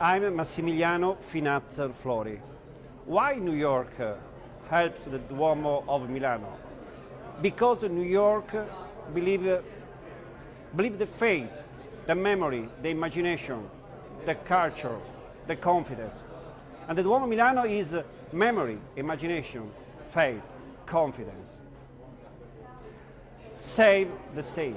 I'm Massimiliano Finazzer Flori. Why New York uh, helps the Duomo of Milano? Because New York uh, believe, uh, believe the faith, the memory, the imagination, the culture, the confidence. And the Duomo Milano is memory, imagination, faith, confidence. Save the saint.